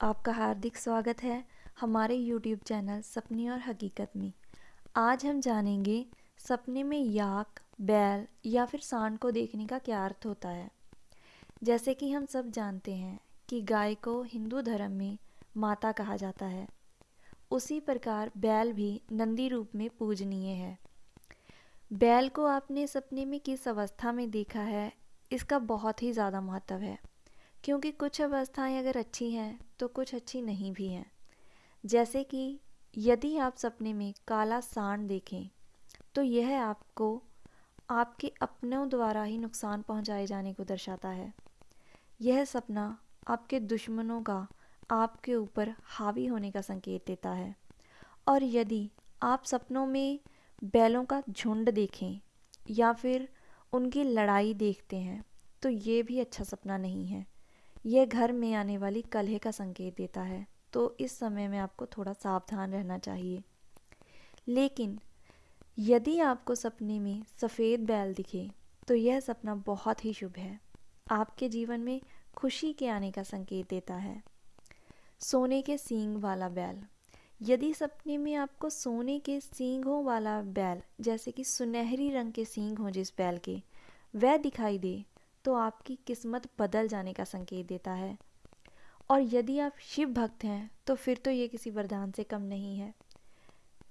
हार्दिक स्वागत है हमारे YouTube चैनल सपने और हकीकत में। आज हम जानेंगे सपने में याक, बैल या फिर सांड को देखने का क्या अर्थ होता है। जैसे कि हम सब जानते हैं कि गाय को हिंदू धर्म में माता कहा जाता है। उसी प्रकार बैल भी नंदी रूप में पूजनीय है। बैल को आपने सपने में किस अवस्था में देखा है, इसका बहुत ही ज़्यादा महत्व है। क्योंकि कुछ अवस्थाएँ अगर अच्छी हैं तो कुछ अच्छी नहीं भी हैं। जैसे कि यदि आप सपने में काला सांड देखें तो यह आपको आपके अपनों द्वारा ही नुकसान पहुँचाए जाने को दर्शाता है। यह सपना आपके दुश्मनों का, आपके ऊपर हावी होने का संकेत देता है। और यदि आप सपनों में बैलों का झुंड देखें, या फिर उनकी लड़ाई देखते हैं तो ये भी अच्छा सपना नहीं है। यह घर में आने वाली कलह का संकेत देता है। तो इस समय में आपको थोड़ा सावधान रहना चाहिए। लेकिन, यदि आपको सपने में सफ़ेद बैल दिखे तो यह सपना बहुत ही शुभ है। आपके जीवन में खुशी के आने का संकेत देता है। सोने के सींग वाला बैल। यदि सपने में आपको सोने के सींगों वाला बैल, जैसे कि सुनहरी रंग के सींग हों जिस बैल के, वह दिखाई दे तो आपकी किस्मत बदल जाने का संकेत देता है। और यदि आप शिव भक्त हैं तो फिर तो ये किसी वरदान से कम नहीं है।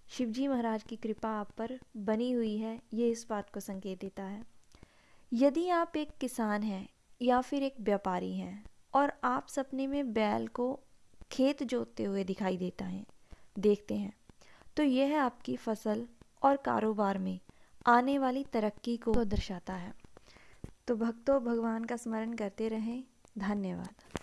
शिवजी महाराज की कृपा आप पर बनी हुई है, ये इस बात को संकेत देता है। यदि आप एक किसान हैं, या फिर एक व्यापारी हैं, और आप सपने में बैल को खेत जोतते हुए दिखाई देता है, देखते हैं तो यह आपकी फ़सल और कारोबार में आने वाली तरक्की को दर्शाता है। तो भक्तों भगवान का स्मरण करते रहें। धन्यवाद।